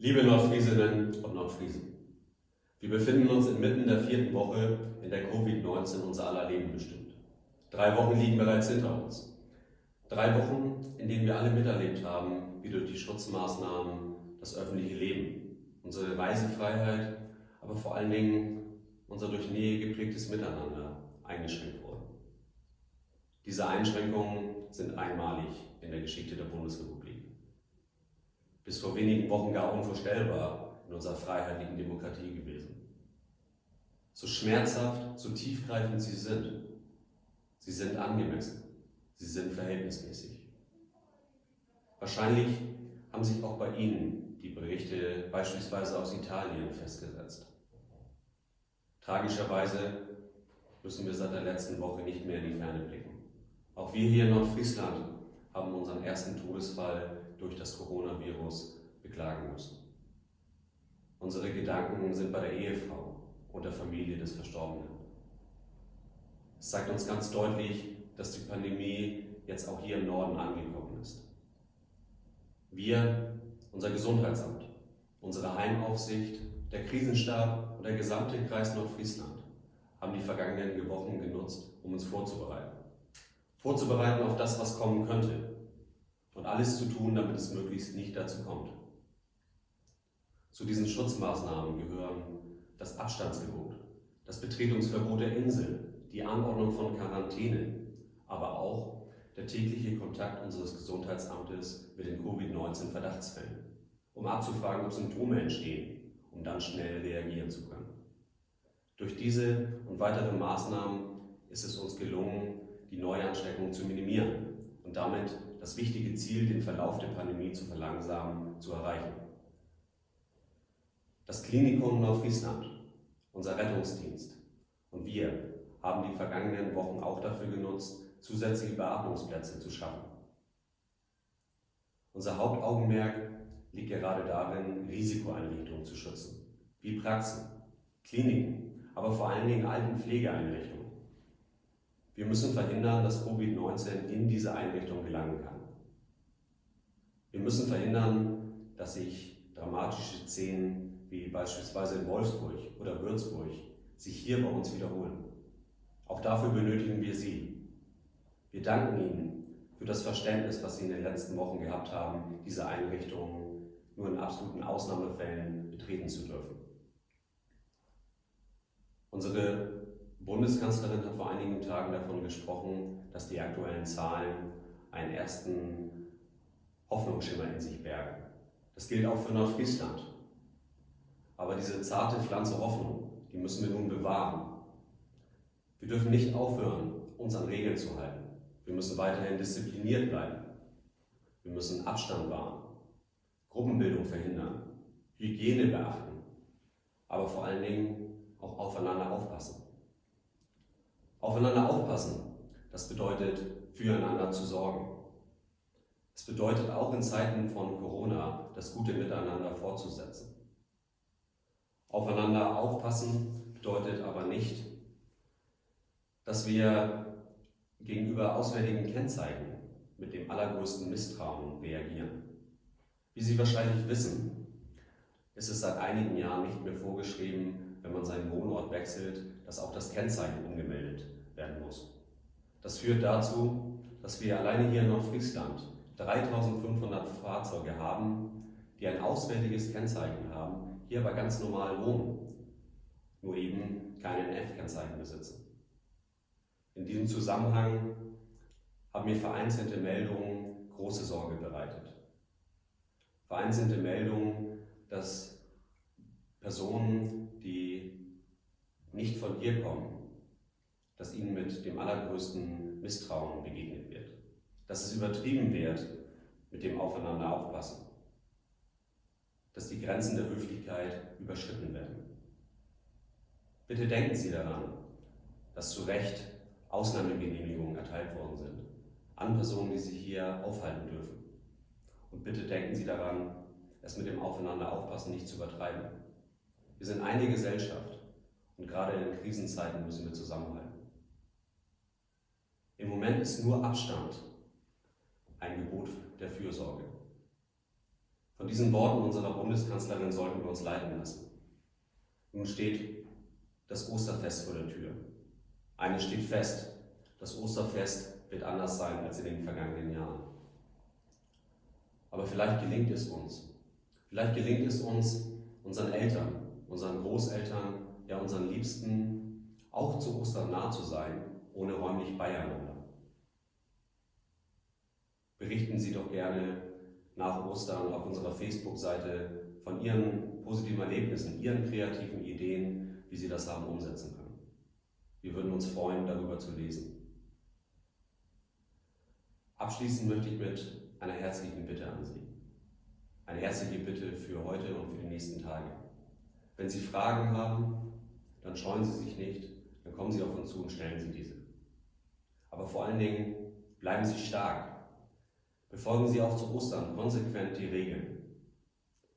Liebe Nordfriesinnen und Nordfriesen, wir befinden uns inmitten der vierten Woche, in der Covid-19 unser aller Leben bestimmt. Drei Wochen liegen bereits hinter uns. Drei Wochen, in denen wir alle miterlebt haben, wie durch die Schutzmaßnahmen das öffentliche Leben, unsere Reisefreiheit, aber vor allen Dingen unser durch Nähe geprägtes Miteinander eingeschränkt wurden. Diese Einschränkungen sind einmalig in der Geschichte der Bundesrepublik. Bis vor wenigen Wochen gar unvorstellbar in unserer freiheitlichen Demokratie gewesen. So schmerzhaft, so tiefgreifend sie sind, sie sind angemessen, sie sind verhältnismäßig. Wahrscheinlich haben sich auch bei Ihnen die Berichte beispielsweise aus Italien festgesetzt. Tragischerweise müssen wir seit der letzten Woche nicht mehr in die Ferne blicken. Auch wir hier in Nordfriesland haben unseren ersten Todesfall durch das Coronavirus beklagen müssen. Unsere Gedanken sind bei der Ehefrau und der Familie des Verstorbenen. Es zeigt uns ganz deutlich, dass die Pandemie jetzt auch hier im Norden angekommen ist. Wir, unser Gesundheitsamt, unsere Heimaufsicht, der Krisenstab und der gesamte Kreis Nordfriesland haben die vergangenen Wochen genutzt, um uns vorzubereiten. Vorzubereiten auf das, was kommen könnte und alles zu tun, damit es möglichst nicht dazu kommt. Zu diesen Schutzmaßnahmen gehören das Abstandsgebot, das Betretungsverbot der Insel, die Anordnung von Quarantäne, aber auch der tägliche Kontakt unseres Gesundheitsamtes mit den Covid-19-Verdachtsfällen, um abzufragen, ob Symptome entstehen, um dann schnell reagieren zu können. Durch diese und weitere Maßnahmen ist es uns gelungen, die Neuansteckung zu minimieren und damit das wichtige Ziel, den Verlauf der Pandemie zu verlangsamen, zu erreichen. Das Klinikum Nordfriesland, unser Rettungsdienst und wir haben die vergangenen Wochen auch dafür genutzt, zusätzliche Beatmungsplätze zu schaffen. Unser Hauptaugenmerk liegt gerade darin, Risikoeinrichtungen zu schützen, wie Praxen, Kliniken, aber vor allen Dingen Altenpflegeeinrichtungen. Wir müssen verhindern, dass Covid-19 in diese Einrichtung gelangen kann. Wir müssen verhindern, dass sich dramatische Szenen wie beispielsweise in Wolfsburg oder Würzburg sich hier bei uns wiederholen. Auch dafür benötigen wir Sie. Wir danken Ihnen für das Verständnis, was Sie in den letzten Wochen gehabt haben, diese Einrichtungen nur in absoluten Ausnahmefällen betreten zu dürfen. Unsere Bundeskanzlerin hat vor einigen Tagen davon gesprochen, dass die aktuellen Zahlen einen ersten Hoffnungsschimmer in sich bergen. Das gilt auch für Nordfriesland. Aber diese zarte Pflanze Hoffnung, die müssen wir nun bewahren. Wir dürfen nicht aufhören, uns an Regeln zu halten. Wir müssen weiterhin diszipliniert bleiben. Wir müssen Abstand wahren, Gruppenbildung verhindern, Hygiene beachten, aber vor allen Dingen auch aufeinander aufpassen. Aufeinander aufpassen, das bedeutet, füreinander zu sorgen. Es bedeutet auch in Zeiten von Corona, das gute Miteinander fortzusetzen. Aufeinander aufpassen bedeutet aber nicht, dass wir gegenüber auswärtigen Kennzeichen mit dem allergrößten Misstrauen reagieren. Wie Sie wahrscheinlich wissen, ist es seit einigen Jahren nicht mehr vorgeschrieben, wenn man seinen Wohnort wechselt, dass auch das Kennzeichen umgemeldet werden muss. Das führt dazu, dass wir alleine hier in Nordfriesland 3500 Fahrzeuge haben, die ein auswärtiges Kennzeichen haben, hier aber ganz normal wohnen, nur eben kein NF-Kennzeichen besitzen. In diesem Zusammenhang haben mir vereinzelte Meldungen große Sorge bereitet. Vereinzelte Meldungen, dass Personen, von hier kommen, dass ihnen mit dem allergrößten Misstrauen begegnet wird. Dass es übertrieben wird mit dem Aufeinander aufpassen. Dass die Grenzen der Höflichkeit überschritten werden. Bitte denken Sie daran, dass zu Recht Ausnahmegenehmigungen erteilt worden sind an Personen, die sich hier aufhalten dürfen. Und bitte denken Sie daran, es mit dem Aufeinander aufpassen nicht zu übertreiben. Wir sind eine Gesellschaft und gerade in Krisenzeiten müssen wir zusammenhalten. Im Moment ist nur Abstand ein Gebot der Fürsorge. Von diesen Worten unserer Bundeskanzlerin sollten wir uns leiten lassen. Nun steht das Osterfest vor der Tür. Eines steht fest, das Osterfest wird anders sein als in den vergangenen Jahren. Aber vielleicht gelingt es uns. Vielleicht gelingt es uns, unseren Eltern, unseren Großeltern, ja unseren Liebsten auch zu Ostern nah zu sein, ohne räumlich beieinander. Berichten Sie doch gerne nach Ostern auf unserer Facebook-Seite von Ihren positiven Erlebnissen, Ihren kreativen Ideen, wie Sie das haben umsetzen können. Wir würden uns freuen, darüber zu lesen. Abschließen möchte ich mit einer herzlichen Bitte an Sie. Eine herzliche Bitte für heute und für die nächsten Tage. Wenn Sie Fragen haben, dann scheuen Sie sich nicht, dann kommen Sie auf uns zu und stellen Sie diese. Aber vor allen Dingen bleiben Sie stark. Befolgen Sie auch zu Ostern konsequent die Regeln.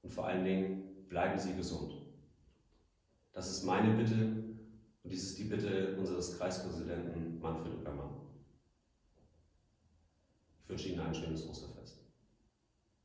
Und vor allen Dingen bleiben Sie gesund. Das ist meine Bitte und dies ist die Bitte unseres Kreispräsidenten Manfred Uckermann. Ich wünsche Ihnen ein schönes Osterfest.